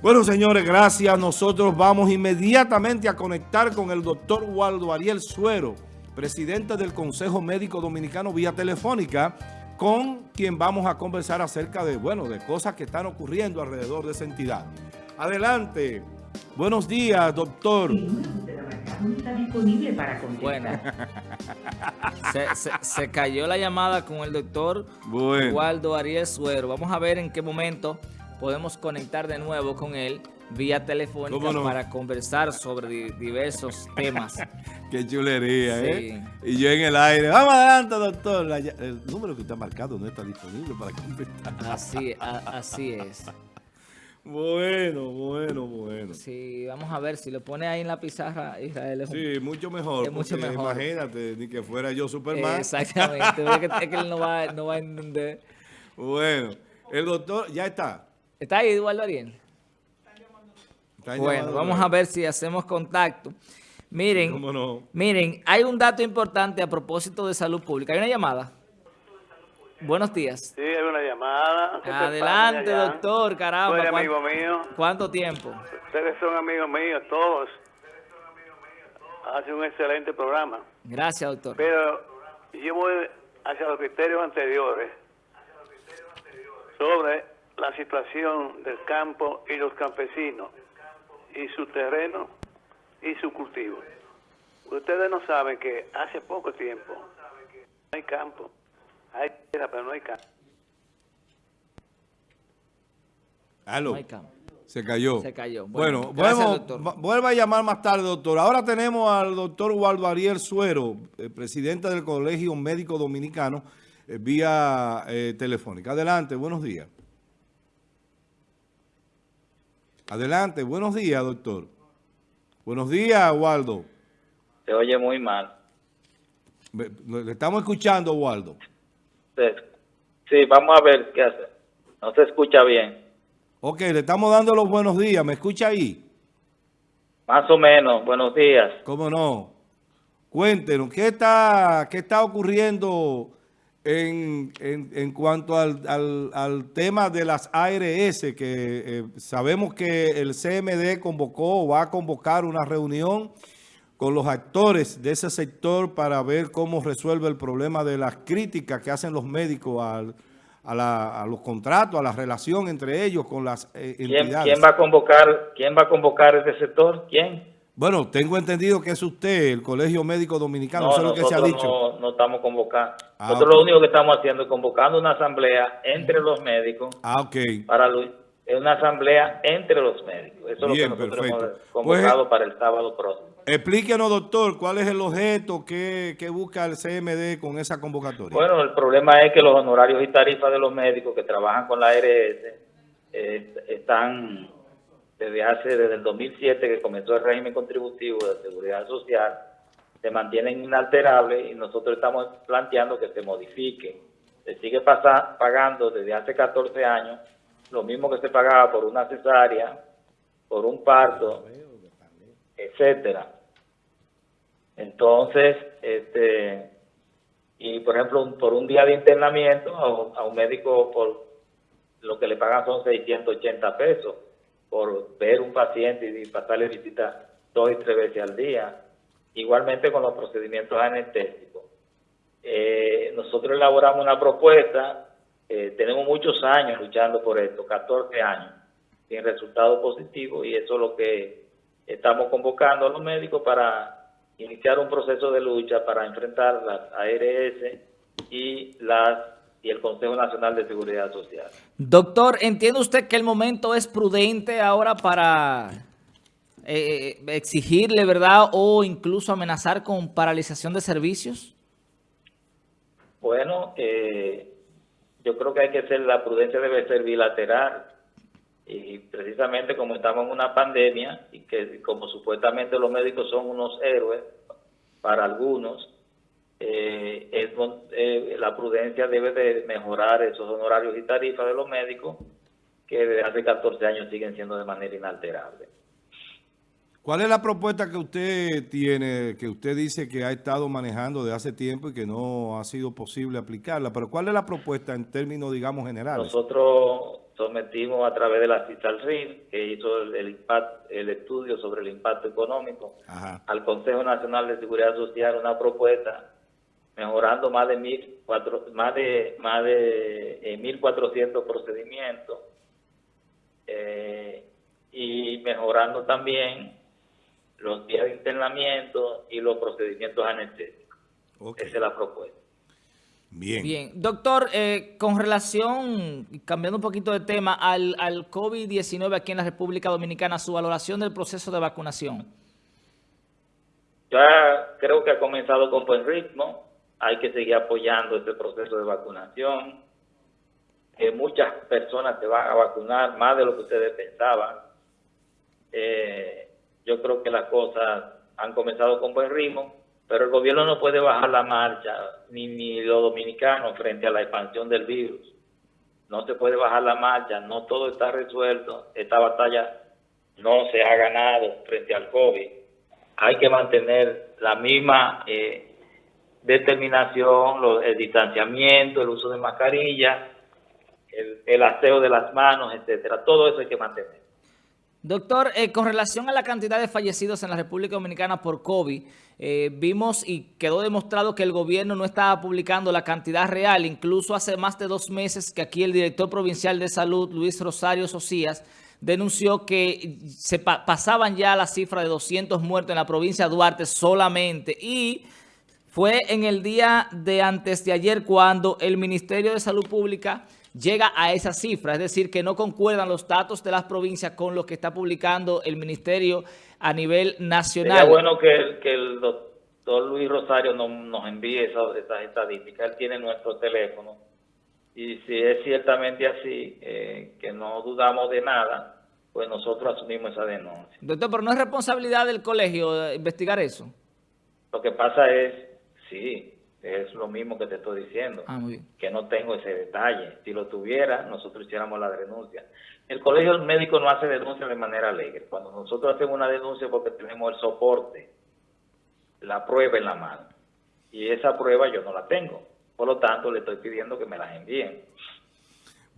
Bueno, señores, gracias. Nosotros vamos inmediatamente a conectar con el doctor Waldo Ariel Suero, presidente del Consejo Médico Dominicano vía telefónica, con quien vamos a conversar acerca de, bueno, de cosas que están ocurriendo alrededor de esa entidad. Adelante. Buenos días, doctor. está disponible para Bueno, se, cayó la llamada con el doctor Waldo Ariel Suero. Vamos a ver en qué momento podemos conectar de nuevo con él vía telefónica para conversar sobre diversos temas. Qué chulería, ¿eh? Y yo en el aire, vamos adelante, doctor. el número que usted ha marcado no está disponible para conversar. Así, así es. Bueno, bueno, bueno. Sí, vamos a ver, si lo pone ahí en la pizarra, Israel es Sí, mucho mejor. Es mucho mejor. Imagínate, ni que fuera yo Superman. Exactamente, es que, él no va, no va a entender. Bueno, el doctor, ya está. ¿Está ahí Eduardo Ariel? Bueno, vamos a ver si hacemos contacto. Miren, miren, hay un dato importante a propósito de salud pública. ¿Hay una llamada? Buenos días. Sí, hay una llamada. Adelante, doctor, caramba. Tú amigo mío. ¿Cuánto tiempo? Ustedes son amigos míos, todos. Hace un excelente programa. Gracias, doctor. Pero yo voy hacia los criterios anteriores sobre la situación del campo y los campesinos y su terreno y su cultivo. Ustedes no saben que hace poco tiempo no hay campo, hay tierra pero no hay campo. No hay campo. Se cayó. Se cayó. Bueno, bueno vuelva a llamar más tarde, doctor. Ahora tenemos al doctor Waldo Ariel Suero, eh, presidente del Colegio Médico Dominicano, eh, vía eh, telefónica. Adelante, buenos días. Adelante, buenos días, doctor. Buenos días, Waldo. Se oye muy mal. Le estamos escuchando, Waldo. Sí, vamos a ver qué hace. No se escucha bien. Ok, le estamos dando los buenos días. ¿Me escucha ahí? Más o menos, buenos días. ¿Cómo no? Cuéntenos, ¿qué está, qué está ocurriendo en, en, cuanto al, al, tema de las ARS, que eh, sabemos que el CMD convocó o va a convocar una reunión con los actores de ese sector para ver cómo resuelve el problema de las críticas que hacen los médicos al, a, los contratos, a la relación entre ellos con las eh, entidades. ¿Quién, va a convocar, ¿Quién va a convocar ese sector? ¿Quién? Bueno, tengo entendido que es usted, el Colegio Médico Dominicano, no, lo que se ha dicho. No, no estamos convocando. Ah, nosotros lo único que estamos haciendo es convocando una asamblea entre los médicos. Ah, ok. Para es una asamblea entre los médicos. Eso es lo que nosotros hemos convocado pues, para el sábado próximo. Explíquenos, doctor, cuál es el objeto que, busca el CMD con esa convocatoria. Bueno, el problema es que los honorarios y tarifas de los médicos que trabajan con la ARS eh, están desde hace, desde el 2007 que comenzó el régimen contributivo de seguridad social, se mantienen inalterables y nosotros estamos planteando que se modifique. Se sigue pagando desde hace 14 años lo mismo que se pagaba por una cesárea, por un parto, etcétera. Entonces, este, y por ejemplo, por un día de internamiento a un médico por lo que le pagan son 680 pesos por ver un paciente y pasarle visita dos y tres veces al día. Igualmente con los procedimientos anestésicos. Eh, nosotros elaboramos una propuesta, eh, tenemos muchos años luchando por esto, 14 años, sin resultados positivos y eso es lo que estamos convocando a los médicos para iniciar un proceso de lucha para enfrentar las ARS y las y el Consejo Nacional de Seguridad Social. Doctor, ¿entiende usted que el momento es prudente ahora para eh, exigirle, verdad, o incluso amenazar con paralización de servicios? Bueno, eh, yo creo que hay que ser, la prudencia debe ser bilateral. Y precisamente como estamos en una pandemia y que como supuestamente los médicos son unos héroes para algunos, eh, eh, la prudencia debe de mejorar esos honorarios y tarifas de los médicos que desde hace 14 años siguen siendo de manera inalterable. ¿Cuál es la propuesta que usted tiene, que usted dice que ha estado manejando de hace tiempo y que no ha sido posible aplicarla? Pero ¿cuál es la propuesta en términos, digamos, generales? Nosotros sometimos a través de la CISALRIL, que hizo el, el estudio sobre el impacto económico, al Consejo Nacional de Seguridad Social una propuesta mejorando más de mil cuatro, más de más de eh, mil cuatrocientos procedimientos eh, y mejorando también los días de internamiento y los procedimientos anestésicos. Esa es la propuesta. Bien. Bien. Doctor, eh, con relación, cambiando un poquito de tema, al, al COVID-19 aquí en la República Dominicana, su valoración del proceso de vacunación. Ya creo que ha comenzado con buen ritmo. Hay que seguir apoyando este proceso de vacunación. Que muchas personas se van a vacunar, más de lo que ustedes pensaban. Eh, yo creo que las cosas han comenzado con buen ritmo pero el gobierno no puede bajar la marcha, ni, ni los dominicanos, frente a la expansión del virus. No se puede bajar la marcha, no todo está resuelto. Esta batalla no se ha ganado frente al COVID. Hay que mantener la misma eh, determinación, el distanciamiento, el uso de mascarilla, el, aseo de las manos, etcétera. Todo eso hay que mantener. Doctor, eh, con relación a la cantidad de fallecidos en la República Dominicana por COVID, eh, vimos y quedó demostrado que el gobierno no estaba publicando la cantidad real. Incluso hace más de dos meses que aquí el director provincial de salud, Luis Rosario Socias, denunció que se pasaban ya la cifra de 200 muertos en la provincia de Duarte solamente. Y fue en el día de antes de ayer cuando el Ministerio de Salud Pública llega a esa cifra, es decir, que no concuerdan los datos de las provincias con lo que está publicando el Ministerio a nivel nacional. Sería bueno que, que el doctor Luis Rosario nos envíe esas, estadísticas, él tiene nuestro teléfono, y si es ciertamente así, eh, que no dudamos de nada, pues nosotros asumimos esa denuncia. Doctor, pero no es responsabilidad del colegio eh, investigar eso. Lo que pasa es, sí, es lo mismo que te estoy diciendo, ah, que no tengo ese detalle. Si lo tuviera, nosotros hiciéramos la denuncia. El colegio médico no hace denuncia de manera alegre. Cuando nosotros hacemos una denuncia porque tenemos el soporte, la prueba en la mano. Y esa prueba yo no la tengo. Por lo tanto, le estoy pidiendo que me las envíen.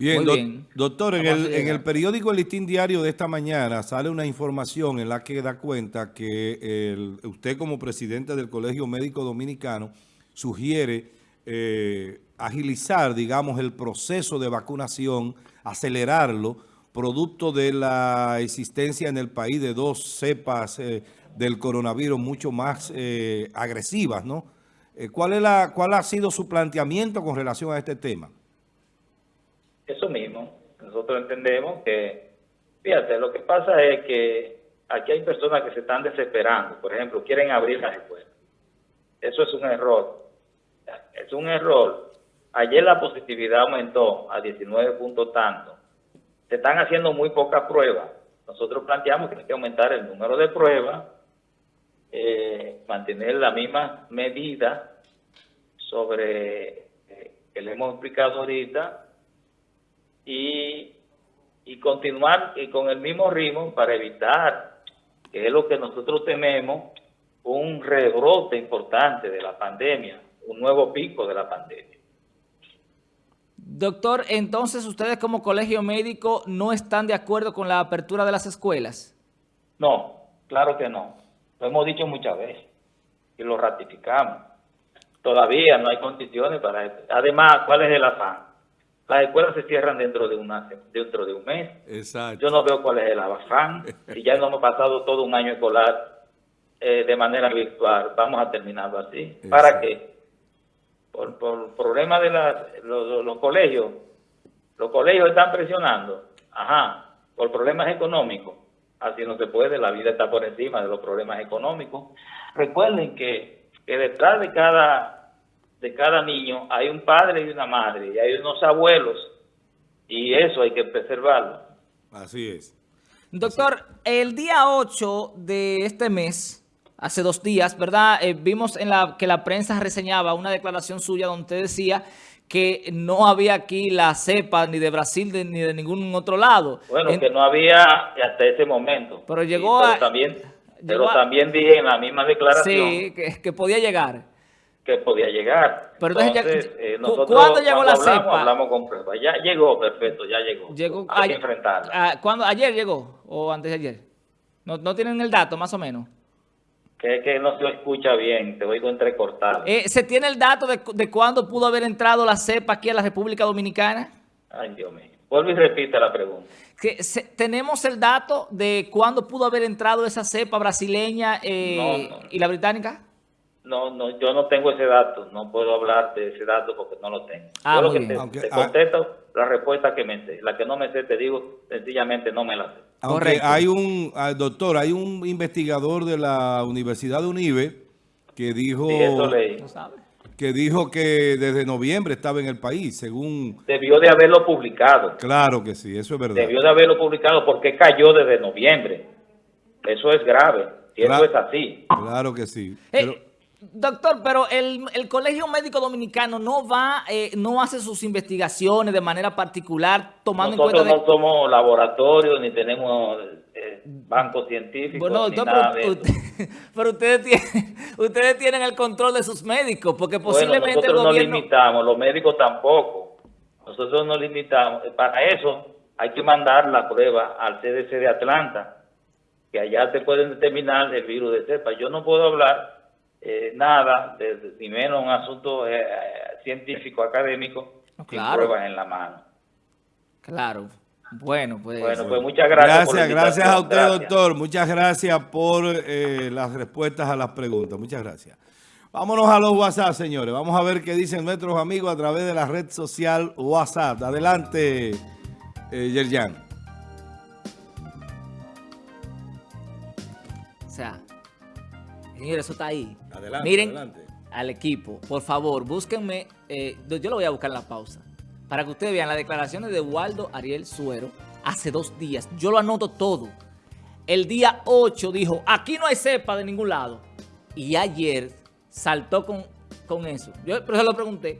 Bien, doctor, en el, en el, periódico El Listín Diario de esta mañana sale una información en la que da cuenta que usted como presidente del Colegio Médico Dominicano sugiere eh, agilizar, digamos, el proceso de vacunación, acelerarlo, producto de la existencia en el país de dos cepas eh, del coronavirus mucho más eh, agresivas, ¿no? ¿cuál, es la, ¿Cuál ha sido su planteamiento con relación a este tema? Eso mismo. Nosotros entendemos que, fíjate, lo que pasa es que aquí hay personas que se están desesperando. Por ejemplo, quieren abrir las escuelas. Eso es un error es un error. Ayer la positividad aumentó a 19 puntos tanto. Se están haciendo muy pocas pruebas. Nosotros planteamos que hay que aumentar el número de pruebas, eh, mantener la misma medida sobre eh, que le hemos explicado ahorita y, y continuar y con el mismo ritmo para evitar, que es lo que nosotros tememos, un rebrote importante de la pandemia un nuevo pico de la pandemia. Doctor, entonces ustedes como colegio médico no están de acuerdo con la apertura de las escuelas. No, claro que no. Lo hemos dicho muchas veces y lo ratificamos. Todavía no hay condiciones para eso. Además, ¿cuál es el afán? Las escuelas se cierran dentro de, una, dentro de un mes. Exacto. Yo no veo cuál es el afán. y ya no hemos pasado todo un año escolar eh, de manera virtual. Vamos a terminarlo así. ¿Para qué? por, por problemas de los, colegios, los colegios están presionando, ajá, por problemas económicos. Así no se puede, la vida está por encima de los problemas económicos. Recuerden que, que detrás de cada, de cada niño hay un padre y una madre, y hay unos abuelos, y eso hay que preservarlo. Así es. Doctor, el día 8 de este mes, hace dos días, ¿verdad? Eh, vimos en la que la prensa reseñaba una declaración suya donde usted decía que no había aquí la cepa ni de Brasil ni de ningún otro lado. Bueno, que no había hasta ese momento. Pero llegó También, pero también dije en la misma declaración. Sí, que, podía llegar. Que podía llegar. Pero entonces, eh, ¿cuándo llegó la cepa? Hablamos con pruebas. Ya llegó, perfecto, ya llegó. Llegó ayer, ¿cuándo, ¿Ayer llegó o antes de ayer? ¿No, ¿No tienen el dato más o menos? Que, que no se escucha bien, te oigo entrecortado. Eh, ¿Se tiene el dato de, de cuándo pudo haber entrado la cepa aquí a la República Dominicana? Ay, Dios mío. Vuelve y repite la pregunta. Que ¿Tenemos el dato de cuándo pudo haber entrado esa cepa brasileña eh, y la británica? No, no, yo no tengo ese dato, no puedo hablar de ese dato porque no lo tengo. Ah, yo lo que te, contesto la respuesta que me sé, la que no me sé te digo, sencillamente no me la sé. Aunque hay un, ah, doctor, hay un investigador de la Universidad de Unive que dijo... que dijo que desde noviembre estaba en el país, según... Debió de haberlo publicado. Claro que sí, eso es verdad. Debió de haberlo publicado porque cayó desde noviembre. Eso es grave, si eso es así. Claro que sí. Eh, Doctor, pero el, Colegio Médico Dominicano no va, eh, no hace sus investigaciones de manera particular, tomando en cuenta... Nosotros no somos laboratorios, ni tenemos eh, bancos científicos, bueno, doctor, pero, pero, ustedes, tienen, ustedes tienen el control de sus médicos, porque posiblemente nosotros el gobierno... no limitamos, los médicos tampoco. Nosotros no limitamos. Para eso hay que mandar la prueba al CDC de Atlanta, que allá te pueden determinar el virus de cepa. Yo no puedo hablar eh, nada, de, ni menos un asunto eh, científico, académico, sin pruebas en la mano. Claro. Bueno, pues... Bueno, pues muchas gracias. Gracias, gracias a usted, doctor. Muchas gracias por eh, las respuestas a las preguntas. Muchas gracias. Vámonos a los WhatsApp, señores. Vamos a ver qué dicen nuestros amigos a través de la red social WhatsApp. Adelante, Yerjan. O sea, Señores, eso está ahí. Adelante, Miren al equipo, por favor, búsquenme, eh, yo lo voy a buscar en la pausa, para que ustedes vean las declaraciones de Waldo Ariel Suero hace dos días. Yo lo anoto todo. El día 8 dijo, aquí no hay cepa de ningún lado. Y ayer saltó con, con eso. Yo pero se lo pregunté,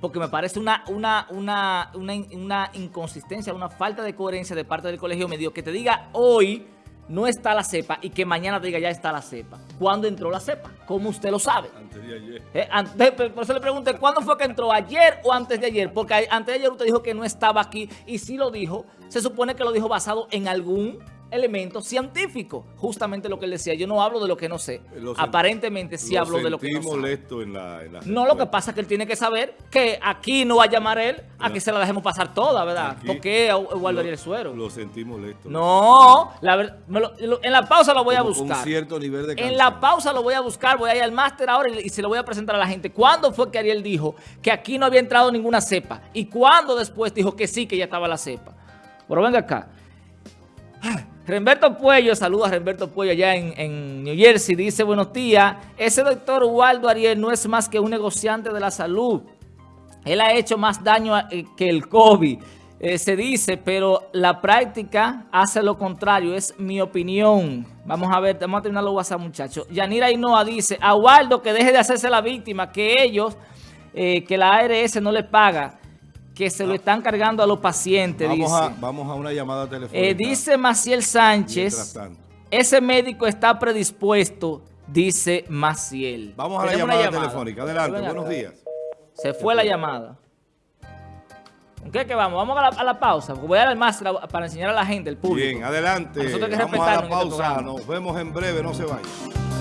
porque me parece una, una, una, una, una inconsistencia, una falta de coherencia de parte del colegio medio que te diga hoy no está la cepa y que mañana diga ya está la cepa. ¿Cuándo entró la cepa? ¿Cómo usted lo sabe? Antes de ayer. Eh, por eso le pregunté, ¿cuándo fue que entró? ¿Ayer o antes de ayer? Porque antes de ayer usted dijo que no estaba aquí y si lo dijo, se supone que lo dijo basado en algún elemento científico. Justamente lo que él decía. Yo no hablo de lo que no sé. Aparentemente sí hablo de lo que no sé. molesto en la, No, lo que pasa es que él tiene que saber que aquí no va a llamar él a que se la dejemos pasar toda, ¿verdad? Porque guardaría el suero. Lo sentí molesto. No, en la pausa lo voy a buscar. Cierto nivel de En la pausa lo voy a buscar, voy a ir al máster ahora y, se lo voy a presentar a la gente. ¿Cuándo fue que Ariel dijo que aquí no había entrado ninguna cepa? ¿Y cuándo después dijo que sí, que ya estaba la cepa? Pero venga acá. Remberto Puello, saludos a Remberto Puello allá en, New Jersey, dice, buenos días, ese doctor Waldo Ariel no es más que un negociante de la salud. Él ha hecho más daño eh, que el COVID, eh, se dice, pero la práctica hace lo contrario, es mi opinión. Vamos a ver, vamos a terminar los WhatsApp, muchachos. Yanira Inoa dice, a Waldo que deje de hacerse la víctima, que ellos, eh, que la ARS no le paga que se lo están cargando a los pacientes. Vamos, A, vamos a una llamada telefónica. Eh, dice Maciel Sánchez, ese médico está predispuesto, dice Maciel. Vamos a la llamada, telefónica. Adelante, buenos días. Se fue la llamada. ¿Con qué que vamos? Vamos a la, pausa, voy a dar más para enseñar a la gente, el público. Bien, adelante. vamos a la pausa, nos vemos en breve, no se vayan.